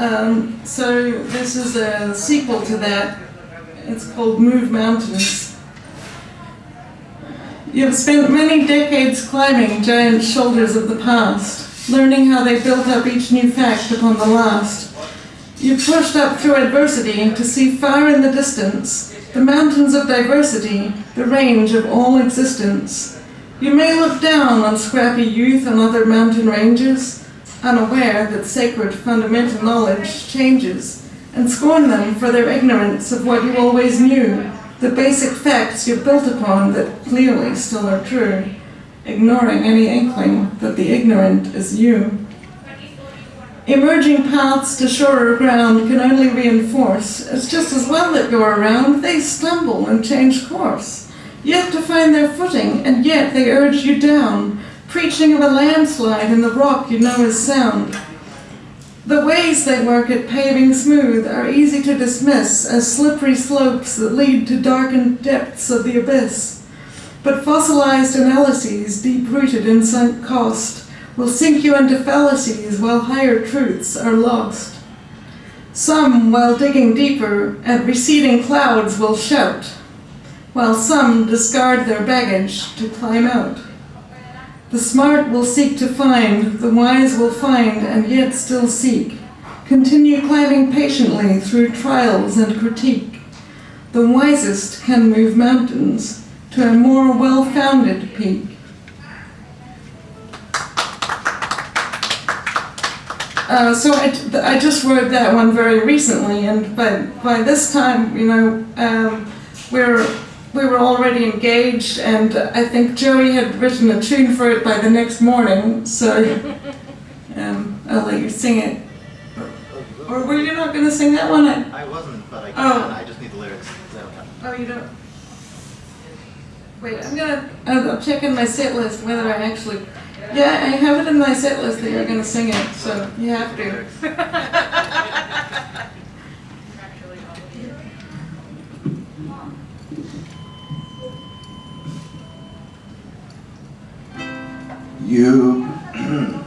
Um, so this is a sequel to that. It's called Move Mountains. You have spent many decades climbing giant shoulders of the past, learning how they built up each new fact upon the last. You've pushed up through adversity to see far in the distance the mountains of diversity, the range of all existence. You may look down on scrappy youth and other mountain ranges, unaware that sacred fundamental knowledge changes, and scorn them for their ignorance of what you always knew, the basic facts you built upon that clearly still are true, ignoring any inkling that the ignorant is you. Emerging paths to surer ground can only reinforce, it's just as well that you're around, they stumble and change course. Yet to find their footing, and yet they urge you down, preaching of a landslide in the rock you know is sound. The ways they work at paving smooth are easy to dismiss as slippery slopes that lead to darkened depths of the abyss. But fossilized analyses, deep-rooted in sunk cost, will sink you into fallacies while higher truths are lost. Some, while digging deeper at receding clouds, will shout, while some discard their baggage to climb out. The smart will seek to find, the wise will find and yet still seek. Continue climbing patiently through trials and critique. The wisest can move mountains to a more well-founded peak. Uh, so I, I just wrote that one very recently, and by, by this time, you know, um, we're, we were already engaged, and I think Joey had written a tune for it by the next morning, so um, I'll let you sing it. Or were you not going to sing that one? I wasn't, but I can. Oh. I just need the lyrics. Oh, you don't? Wait, I'm gonna, I'll I'll check in my set list whether I actually, yeah, I have it in my set list that you're gonna sing it, so you have to. You,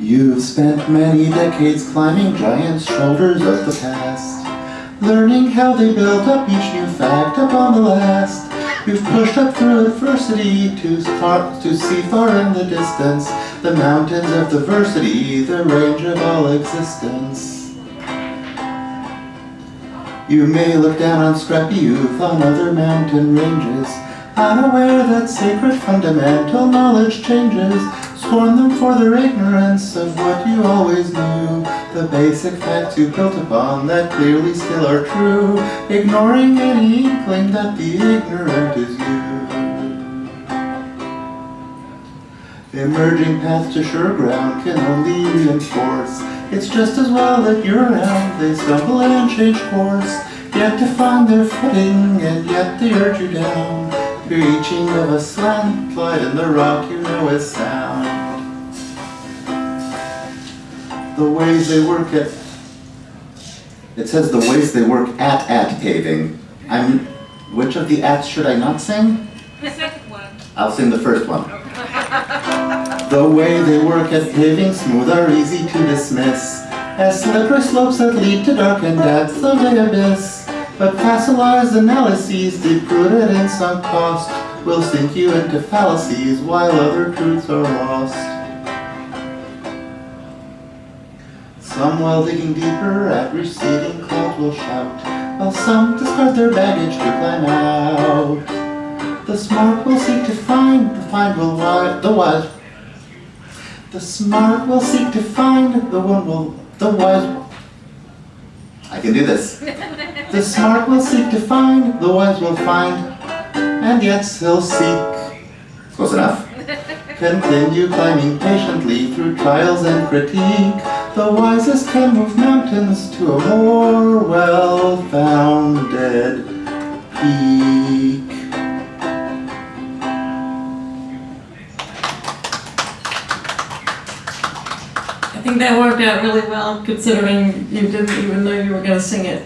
you've spent many decades climbing giant shoulders of the past, learning how they built up each new fact upon the last. You've pushed up through adversity to, far, to see far in the distance the mountains of diversity, the range of all existence. You may look down on scrappy youth on other mountain ranges, unaware that sacred fundamental knowledge changes, scorn them for their ignorance of what you always knew, the basic facts you built upon that clearly still are true, ignoring any inkling that the ignorant is you. Emerging paths to sure ground can only reinforce. It's just as well that you're around, they stumble and change course, yet to find their footing, and yet they urge you down, preaching of a slant slide in the rock you know is sound. The ways they work at, it says the ways they work at at paving. I'm, which of the ats should I not sing? The second one. I'll sing the first one. The way they work at paving smooth are easy to dismiss As slippery slopes that lead to darkened depths of the abyss But fossilized analyses deep-rooted in sunk cost Will sink you into fallacies while other truths are lost Some while digging deeper at receding clouds will shout While some discard their baggage to climb out The smart will seek to find, the find will wi- the wise the smart will seek to find, the one will, the wise. I can do this. The smart will seek to find, the wise will find, and yet still seek. Close enough. Continue climbing patiently through trials and critique. The wisest can move mountains to a more well-founded peak. I think that worked out really well considering you didn't even know you were gonna sing it.